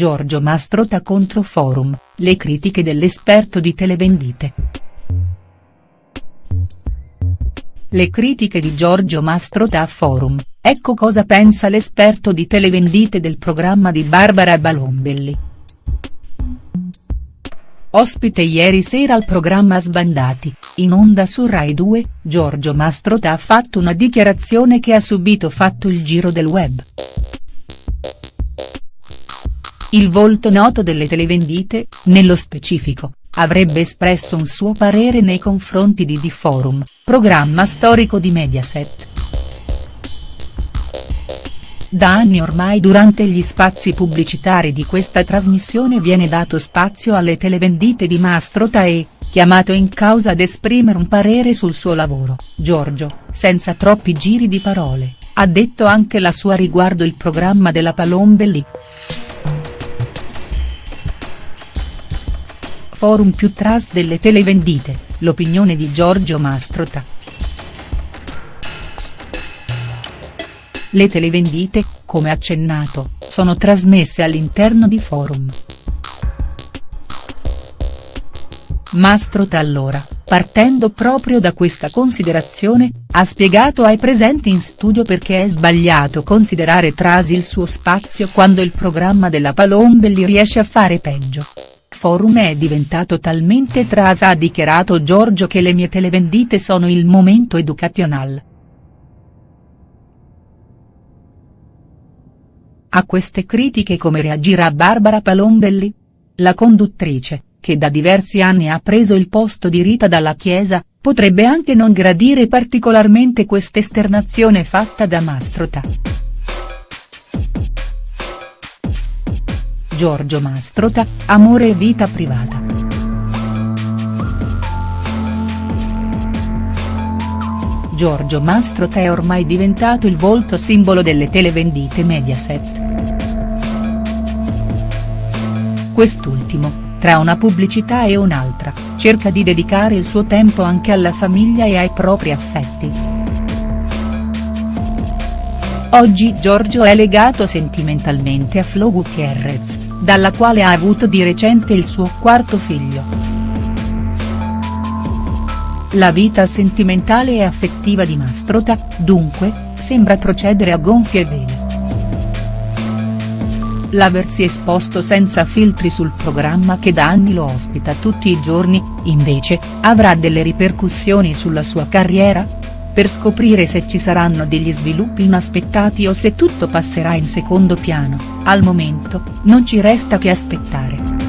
Giorgio Mastrota contro Forum, le critiche dell'esperto di televendite. Le critiche di Giorgio Mastrota a Forum, ecco cosa pensa l'esperto di televendite del programma di Barbara Balombelli. Ospite ieri sera al programma Sbandati, in onda su Rai 2, Giorgio Mastrota ha fatto una dichiarazione che ha subito fatto il giro del web. Il volto noto delle televendite, nello specifico, avrebbe espresso un suo parere nei confronti di Di Forum, programma storico di Mediaset. Da anni ormai durante gli spazi pubblicitari di questa trasmissione viene dato spazio alle televendite di Mastrota e, chiamato in causa ad esprimere un parere sul suo lavoro, Giorgio, senza troppi giri di parole, ha detto anche la sua riguardo il programma della Palombelli. Forum più tras delle televendite, l'opinione di Giorgio Mastrota. Le televendite, come accennato, sono trasmesse all'interno di forum. Mastrota allora, partendo proprio da questa considerazione, ha spiegato ai presenti in studio perché è sbagliato considerare trasi il suo spazio quando il programma della Palombelli riesce a fare peggio. Forum è diventato talmente trasa ha dichiarato Giorgio che le mie televendite sono il momento educational. A queste critiche come reagirà Barbara Palombelli? La conduttrice, che da diversi anni ha preso il posto di Rita dalla Chiesa, potrebbe anche non gradire particolarmente quest'esternazione fatta da Mastrota. Giorgio Mastrota, amore e vita privata. Giorgio Mastrota è ormai diventato il volto simbolo delle televendite Mediaset. Quest'ultimo, tra una pubblicità e un'altra, cerca di dedicare il suo tempo anche alla famiglia e ai propri affetti. Oggi Giorgio è legato sentimentalmente a Flo Gutierrez, dalla quale ha avuto di recente il suo quarto figlio. La vita sentimentale e affettiva di Mastrota, dunque, sembra procedere a gonfie vele. L'aversi esposto senza filtri sul programma che da anni lo ospita tutti i giorni, invece, avrà delle ripercussioni sulla sua carriera? Per scoprire se ci saranno degli sviluppi inaspettati o se tutto passerà in secondo piano, al momento, non ci resta che aspettare.